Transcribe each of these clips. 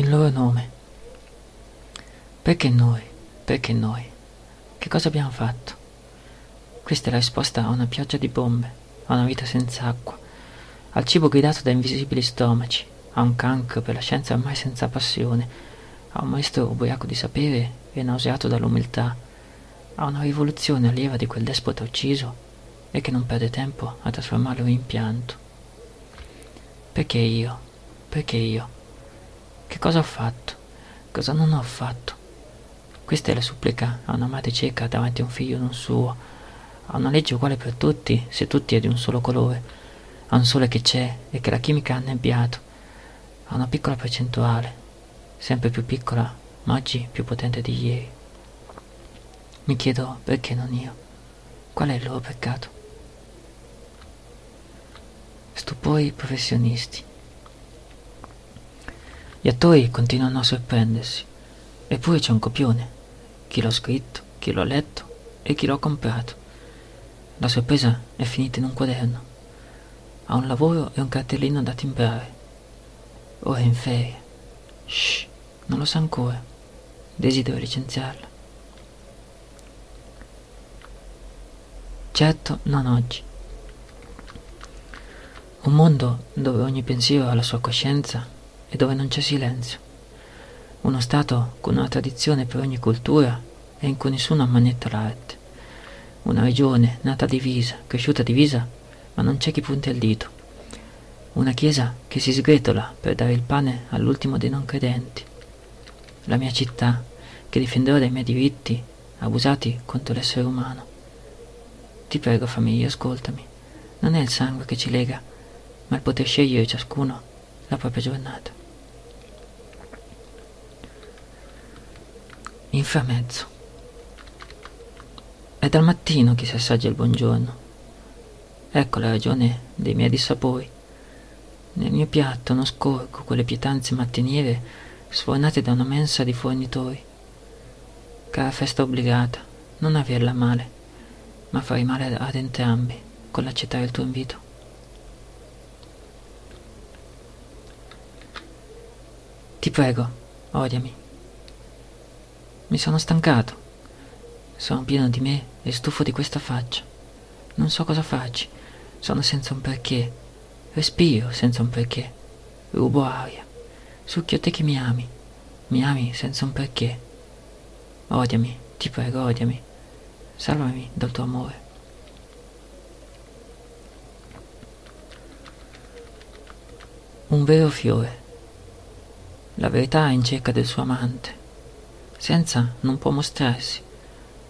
il loro nome. Perché noi? Perché noi? Che cosa abbiamo fatto? Questa è la risposta a una pioggia di bombe, a una vita senza acqua, al cibo guidato da invisibili stomaci, a un cancro per la scienza ormai senza passione, a un maestro ubriaco di sapere e nauseato dall'umiltà, a una rivoluzione allieva di quel despota ucciso e che non perde tempo a trasformarlo in pianto. Perché io? Perché io? Che cosa ho fatto? Cosa non ho fatto? Questa è la supplica a una madre cieca davanti a un figlio non suo, a una legge uguale per tutti se tutti è di un solo colore, a un sole che c'è e che la chimica ha annebbiato, a una piccola percentuale, sempre più piccola, ma oggi più potente di ieri. Mi chiedo perché non io? Qual è il loro peccato? Stupori professionisti. Gli attori continuano a sorprendersi, eppure c'è un copione. Chi l'ha scritto, chi l'ha letto e chi l'ha comprato. La sorpresa è finita in un quaderno. Ha un lavoro e un cartellino da timbrare. Ora è in ferie. Shh, non lo sa ancora. Desidero licenziarla. Certo, non oggi. Un mondo dove ogni pensiero ha la sua coscienza e dove non c'è silenzio. Uno Stato con una tradizione per ogni cultura e in cui nessuno ammannetta l'arte. Una regione nata divisa, cresciuta divisa, ma non c'è chi punti il dito. Una chiesa che si sgretola per dare il pane all'ultimo dei non credenti. La mia città che difenderò dai miei diritti abusati contro l'essere umano. Ti prego, famiglia, ascoltami. Non è il sangue che ci lega, ma il poter scegliere ciascuno la propria giornata. Inframezzo. È dal mattino che si assaggia il buongiorno. Ecco la ragione dei miei dissapori. Nel mio piatto non scorgo quelle pietanze mattiniere sfornate da una mensa di fornitori. Cara festa obbligata, non averla male, ma farei male ad entrambi con l'accettare il tuo invito. Ti prego, odiami. Mi sono stancato. Sono pieno di me e stufo di questa faccia. Non so cosa farci. Sono senza un perché. Respiro senza un perché. Rubo aria. Succhio te che mi ami. Mi ami senza un perché. Odiami, ti prego, odiami. Salvami dal tuo amore. Un vero fiore. La verità è in cerca del suo amante. Senza non può mostrarsi.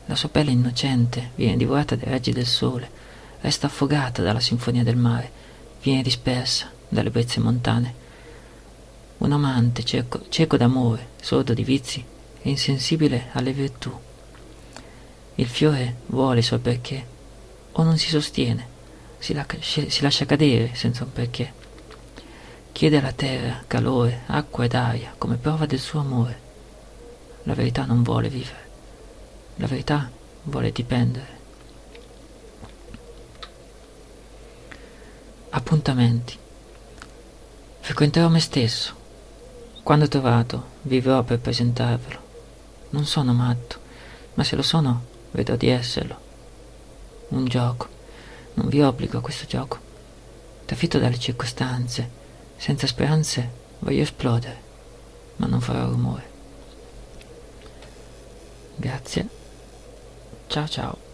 La sua pelle innocente viene divorata dai raggi del sole, resta affogata dalla sinfonia del mare, viene dispersa dalle brezze montane. Un amante cieco, cieco d'amore, sordo di vizi e insensibile alle virtù. Il fiore vuole i suoi perché, o non si sostiene, si, la, si lascia cadere senza un perché. Chiede alla terra calore, acqua ed aria come prova del suo amore. La verità non vuole vivere, la verità vuole dipendere. Appuntamenti. Frequenterò me stesso. Quando trovato, vivrò per presentarvelo. Non sono matto, ma se lo sono, vedrò di esserlo. Un gioco. Non vi obbligo a questo gioco. Trafitto dalle circostanze, senza speranze voglio esplodere, ma non farò rumore. Grazie. Ciao ciao.